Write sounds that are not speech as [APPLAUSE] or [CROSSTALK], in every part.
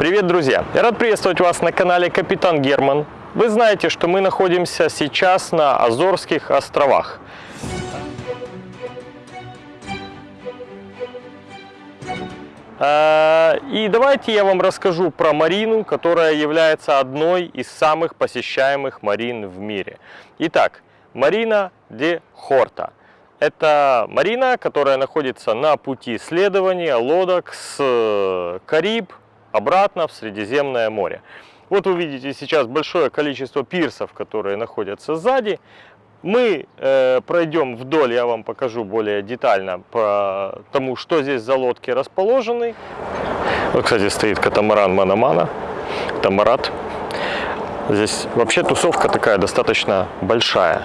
Привет, друзья! Я рад приветствовать вас на канале Капитан Герман. Вы знаете, что мы находимся сейчас на Азорских островах. А, и давайте я вам расскажу про Марину, которая является одной из самых посещаемых марин в мире. Итак, Марина де Хорта. Это марина, которая находится на пути исследования лодок с э, Кариб обратно в Средиземное море. Вот вы видите сейчас большое количество пирсов, которые находятся сзади. Мы э, пройдем вдоль, я вам покажу более детально по тому, что здесь за лодки расположены. Вот, кстати, стоит катамаран Манамана, Тамарат. Здесь вообще тусовка такая достаточно большая.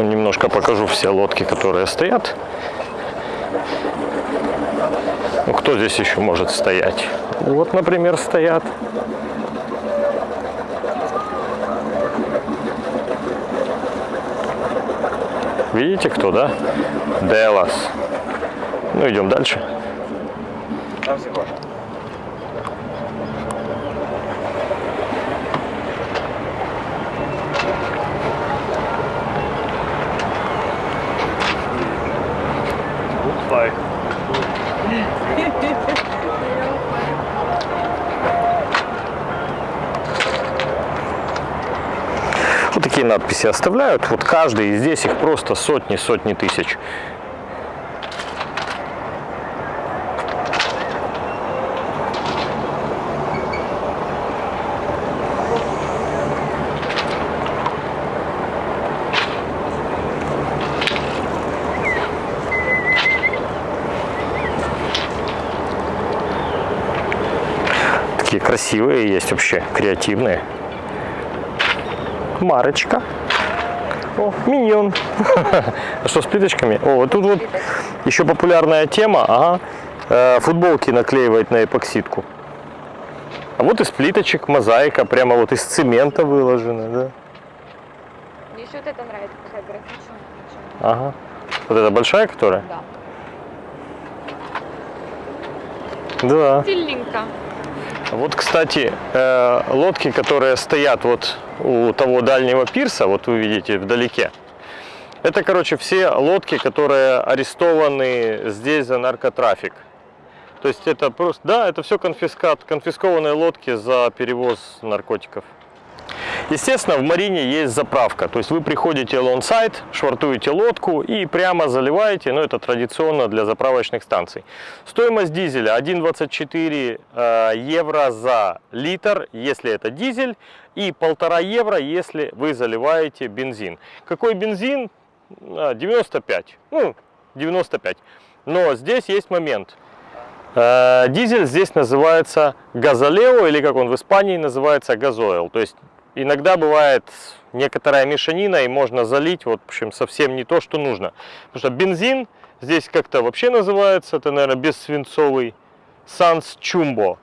Немножко покажу все лодки, которые стоят. Ну, кто здесь еще может стоять? Вот, например, стоят. Видите, кто, да? Делас. Ну, идем дальше. Надписи оставляют. Вот каждый, и здесь их просто сотни, сотни тысяч. Красивые есть вообще, креативные. Марочка. О, миньон. [LAUGHS] А что с плиточками? О, вот тут вот еще популярная тема. Ага. Э, Футболки наклеивать на эпоксидку. А вот из плиточек мозаика, прямо вот из цемента выложена, да? Мне еще вот это нравится, такая графичная. Ага. Вот эта большая, которая? Да. Да. Стильненько. Вот, кстати, э, лодки, которые стоят вот у того дальнего пирса, вот вы видите вдалеке, это, короче, все лодки, которые арестованы здесь за наркотрафик. То есть это просто, да, это все конфискат, конфискованные лодки за перевоз наркотиков. Естественно, в марине есть заправка. То есть вы приходите alongside, швартуете лодку и прямо заливаете. Ну, это традиционно для заправочных станций. Стоимость дизеля 1,24 э, евро за литр, если это дизель, и 1,5 евро, если вы заливаете бензин. Какой бензин? А, 95. Ну, 95. Но здесь есть момент. Э, Дизель здесь называется газолео, или как он в Испании называется газойл. То есть иногда бывает некоторая мешанина, и можно залить, вот, в общем, совсем не то, что нужно. Потому что бензин здесь как-то вообще называется, это, наверное, бессвинцовый санс [LAUGHS] чумбо.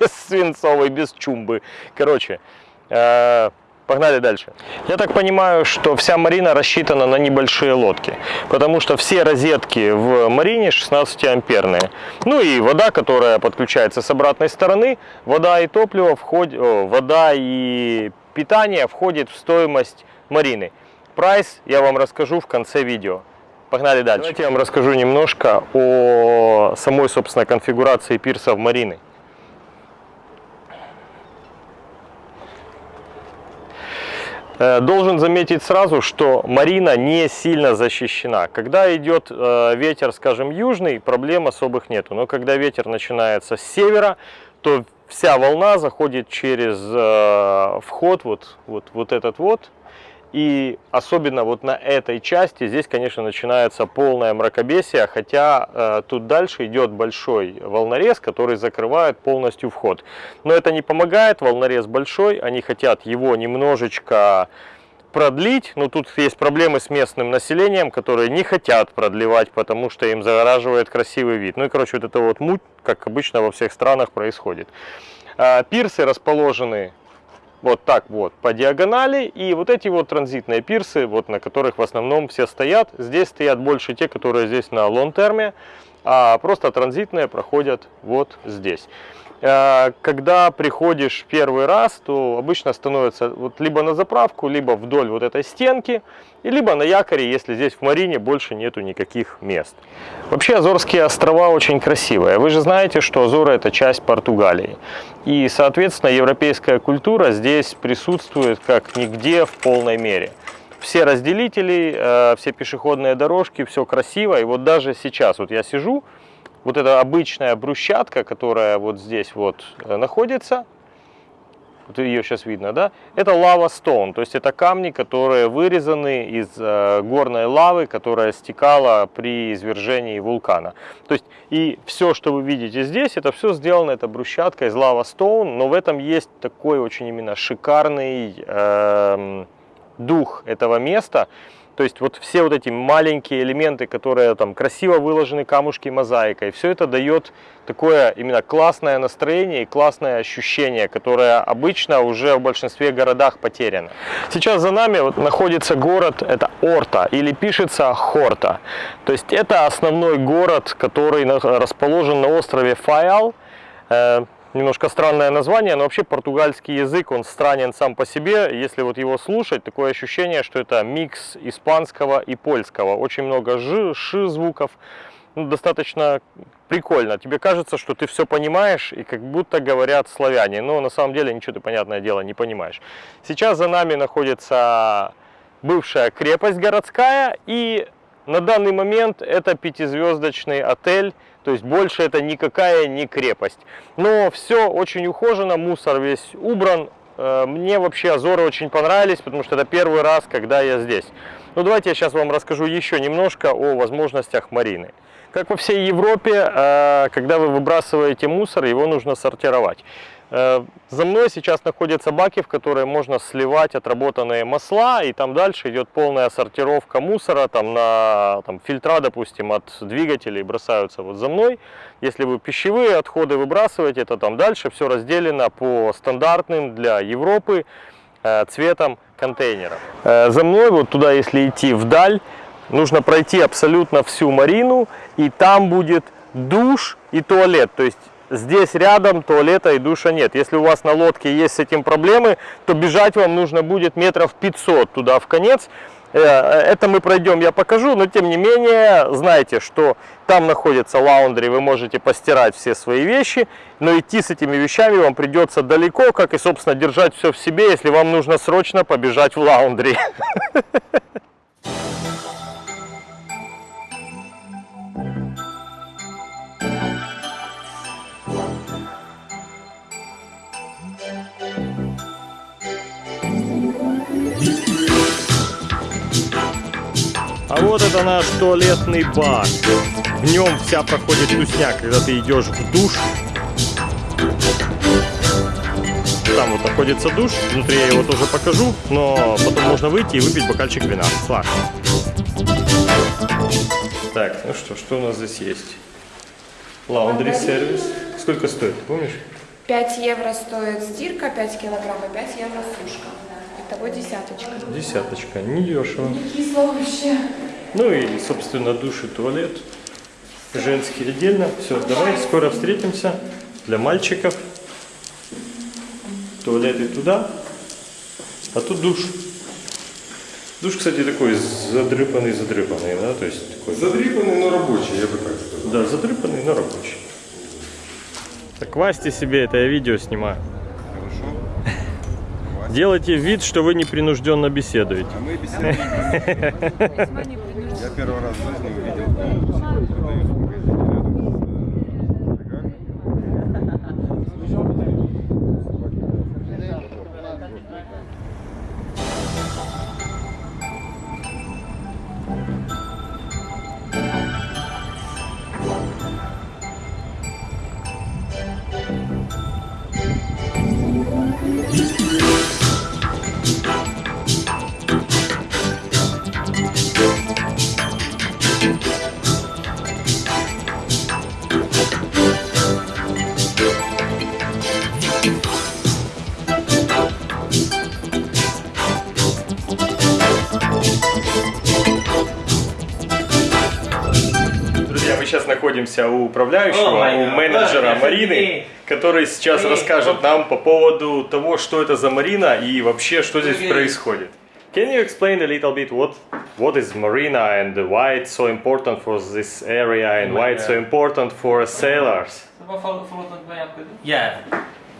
Бессвинцовый, без чумбы. Короче, э, Погнали дальше. Я так понимаю, что вся марина рассчитана на небольшие лодки, потому что все розетки в марине 16 амперные. Ну и вода, которая подключается с обратной стороны, вода и топливо входит, о, вода и питание входит в стоимость марины. Прайс я вам расскажу в конце видео. Погнали дальше. Давайте я вам расскажу немножко о самой, собственно, конфигурации пирсов марины. Должен заметить сразу, что марина не сильно защищена. Когда идет э, ветер, скажем, южный, проблем особых нету. Но когда ветер начинается с севера, то вся волна заходит через э, вход, вот, вот, вот этот вот, и особенно вот на этой части здесь, конечно, начинается полное мракобесие, хотя э, тут дальше идет большой волнорез, который закрывает полностью вход. Но это не помогает, волнорез большой, они хотят его немножечко продлить, но тут есть проблемы с местным населением, которые не хотят продлевать, потому что им загораживает красивый вид. Ну и, короче, вот это вот муть, как обычно во всех странах происходит. А, пирсы расположены вот так вот по диагонали. И вот эти вот транзитные пирсы, вот на которых в основном все стоят. Здесь стоят больше те, которые здесь на лонг-терме, а просто транзитные проходят вот здесь. Э, когда приходишь первый раз, то обычно становится вот либо на заправку, либо вдоль вот этой стенки, и либо на якоре, если здесь в Марине больше нету никаких мест. Вообще Азорские острова очень красивые. Вы же знаете, что Азоры это часть Португалии. И, соответственно, европейская культура здесь присутствует как нигде в полной мере все разделители, э, все пешеходные дорожки, все красиво. И вот даже сейчас, вот я сижу, вот эта обычная брусчатка, которая вот здесь вот э, находится, вот ее сейчас видно, да, это лава стоун, то есть это камни, которые вырезаны из э, горной лавы, которая стекала при извержении вулкана. То есть и все, что вы видите здесь, это все сделано, это брусчатка из лава стоун, но в этом есть такой очень именно шикарный э, дух этого места, то есть вот все вот эти маленькие элементы, которые там красиво выложены камушки мозаикой, все это дает такое именно классное настроение и классное ощущение, которое обычно уже в большинстве городах потеряно. Сейчас за нами вот находится город, это Орта, или пишется Хорта. То есть это основной город, который расположен на острове Фаял. Немножко странное название, но вообще португальский язык, он странен сам по себе. Если вот его слушать, такое ощущение, что это микс испанского и польского. Очень много ж, ш звуков. Ну, достаточно прикольно. Тебе кажется, что ты все понимаешь, и как будто говорят славяне. Но на самом деле ничего ты, понятное дело, не понимаешь. Сейчас за нами находится бывшая крепость городская, и на данный момент это пятизвездочный отель то есть больше это никакая не крепость. Но все очень ухожено, мусор весь убран. Э, мне вообще Азоры очень понравились, потому что это первый раз, когда я здесь. Ну давайте я сейчас вам расскажу еще немножко о возможностях Марины. Как во всей Европе, э, когда вы выбрасываете мусор, его нужно сортировать. Э, за мной сейчас находятся баки, в которые можно сливать отработанные масла, и там дальше идет полная сортировка мусора, там на там, фильтра, допустим, от двигателей бросаются вот за мной. Если вы пищевые отходы выбрасываете, то там дальше все разделено по стандартным для Европы э, цветам контейнеров. Э, за мной, вот туда, если идти вдаль, нужно пройти абсолютно всю марину, и там будет душ и туалет, то есть здесь рядом туалета и душа нет. Если у вас на лодке есть с этим проблемы, то бежать вам нужно будет метров 500 туда в конец. Э, это мы пройдем, я покажу, но тем не менее, знайте, что там находится лаундри, вы можете постирать все свои вещи, но идти с этими вещами вам придется далеко, как и, собственно, держать все в себе, если вам нужно срочно побежать в лаундри. [LAUGHS] вот это наш туалетный бар. В нем вся проходит тусняк, когда ты идешь в душ. Там вот находится душ, внутри я его тоже покажу, но потом можно выйти и выпить бокальчик вина. Слаг. Так, ну что, что у нас здесь есть? Лаундри сервис. Сколько стоит, помнишь? 5 евро стоит стирка, 5 килограмм и 5 евро сушка. Итого десяточка. Десяточка, не дешево. Не кисло вообще. Ну и, собственно, душ и туалет. Женский отдельно. Все, давай, скоро встретимся. Для мальчиков. Туалеты туда. А тут душ. Душ, кстати, такой задрыпанный-задрыпанный, да, то есть такой... Задрыпанный, но рабочий, я бы так сказал. Да, задрыпанный, но рабочий. Так хвасьте себе, это я видео снимаю. Хорошо. Делайте вид, что вы непринужденно беседуете. А мы беседуем. Первый раз в жизни увидел сейчас находимся у управляющего, my у God. менеджера Ой, Марины, который сейчас Эй, расскажет нам по поводу того, что это за Марина и вообще, что здесь Офигеть. происходит. Can you explain a little bit what what is Marina and why it's so important for this area and why it's so important for sailors? Yeah,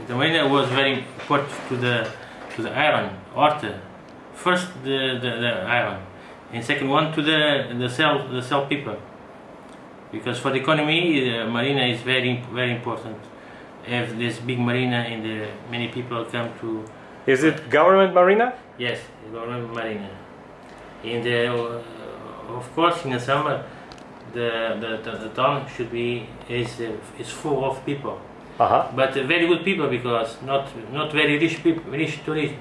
the marina was very important to the to the iron art. First the, the, the iron, and second one to the the cell the cell people. because for the economy the marina is very very important. Have this big marina and the many people come to is it government marina? Yes government marina. In the uh, uh, of course in the summer the the, the, the town should be is is full of people. Uh-huh. Uh -huh. but very good people because not not very rich people rich tourists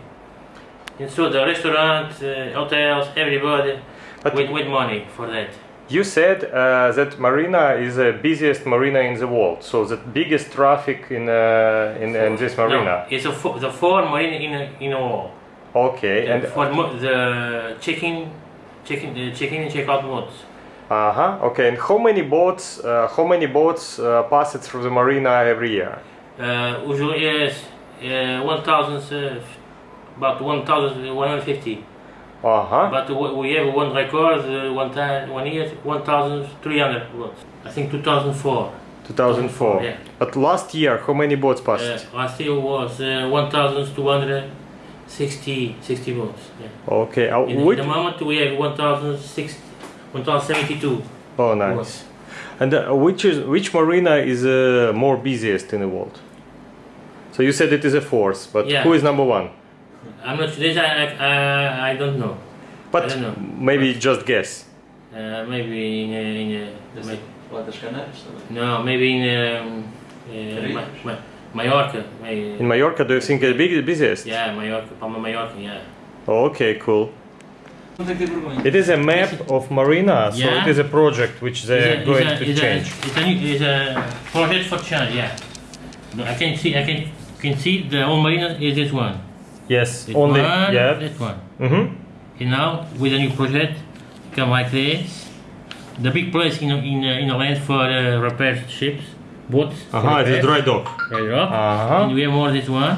and so the restaurant uh, hotels everybody but with, with money for that. You said uh, that Marina is the busiest marina in the world, so the biggest traffic in uh, in, in this marina. No, it's a the four marina in in a wall. Okay, and for mo- the check-in, check-in, the check-in and check-out modes. uh huh. Okay, and how many boats? Uh, how many boats uh, pass it through the marina every year? Uh, usually yes, uh, 1,000, uh, about 1,150. Uh huh. But we have one record, uh, one time, one year, 1,300 boats. I think 2004. 2004. Yeah. But last year, how many boats passed? Uh, last year was uh, 1,260 60 votes. Yeah. Okay. Uh, In, which? in the moment we have 1,060 1,072 Oh, nice. votes. And uh, which is which marina is uh, more busiest in the world? So you said it is a fourth, but Yeah. who is number one? I'm not this. I I, I don't know. But don't know. maybe just guess. Uh, maybe in, in, in maybe, No, maybe in um, uh, Mallorca. Maybe. In Mallorca, do you think the big, busiest? Yeah, Mallorca, Palma Mallorca, yeah. Okay, cool. It is a map of Marina, so yeah. it is a project which they are going to change. It's, a, it's a project for change, yeah. I can see, I can, can see the whole Marina is this one. Yes, only one, yeah. That one. Mm-hmm. And now with a new project, come like this. The big place in in uh, in the land for uh, repair ships, boats. for Aha, it is repair. dry dock. Dry dock. Uh-huh. And we have more this one.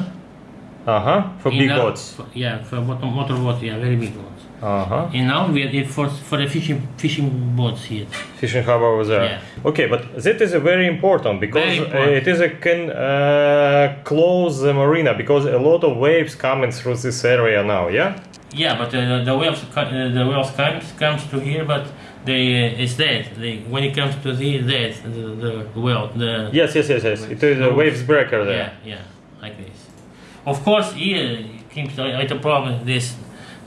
Uh huh. For And big boats. for- yeah, for motor, motor boats. Yeah, very big ones. Uh huh. And now we have it for for the fishing fishing boats here. Fishing harbor over there. Yeah. Okay, but that is a very important because Very uh, important. it is a can uh, close the marina because a lot of waves coming through this area now. Yeah. Yeah, but uh, the whales co- uh, the whales comes comes to here, but they uh, it's dead. They, when it comes to the dead, the, the whale, the Yes, yes, yes, yes. It is a waves breaker there. yeah, yeah, like this. Of course, here uh, with a problem. This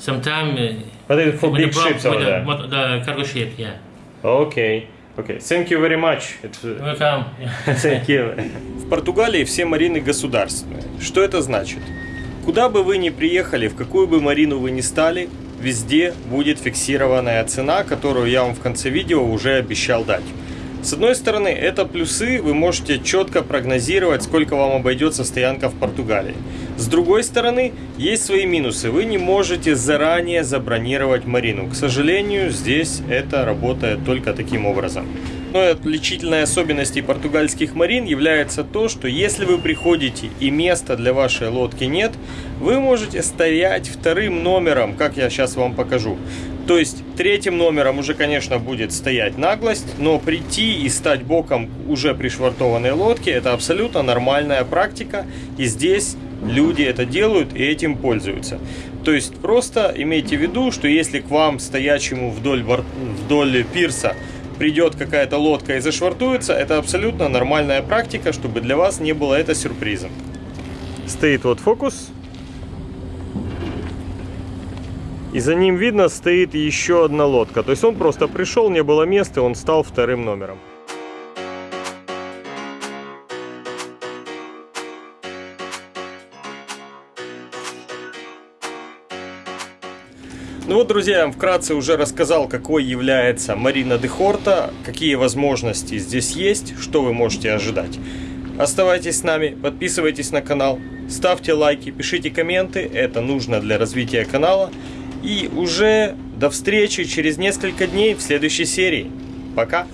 sometime uh, But it is for big ships over there. the, the cargo ship. Yeah, Okay. Okay. Thank you very much. It's, uh, welcome. [LAUGHS] Thank you. В Португалии все марины государственные. Что это значит? Куда бы вы ни приехали, в какую бы марину вы ни стали, везде будет фиксированная цена, которую я вам в конце видео уже обещал дать. С одной стороны, это плюсы, вы можете четко прогнозировать, сколько вам обойдется стоянка в Португалии. С другой стороны, есть свои минусы. Вы не можете заранее забронировать марину. К сожалению, здесь это работает только таким образом. Но отличительной особенностью португальских марин является то, что если вы приходите и места для вашей лодки нет, вы можете стоять вторым номером, как я сейчас вам покажу. То есть третьим номером уже, конечно, будет стоять наглость, но прийти и стать боком уже пришвартованной лодки – это абсолютно нормальная практика, и здесь люди это делают и этим пользуются. То есть просто имейте в виду, что если к вам, стоячему вдоль, бор- вдоль пирса, придет какая-то лодка и зашвартуется, это абсолютно нормальная практика, чтобы для вас не было это сюрпризом. Стоит вот фокус. И за ним видно стоит еще одна лодка. То есть он просто пришел, не было места, он стал вторым номером. Ну вот, друзья, я вам вкратце уже рассказал, какой является Марина де Хорта, какие возможности здесь есть, что вы можете ожидать. Оставайтесь с нами, подписывайтесь на канал, ставьте лайки, пишите комменты, это нужно для развития канала. И уже до встречи через несколько дней в следующей серии. Пока!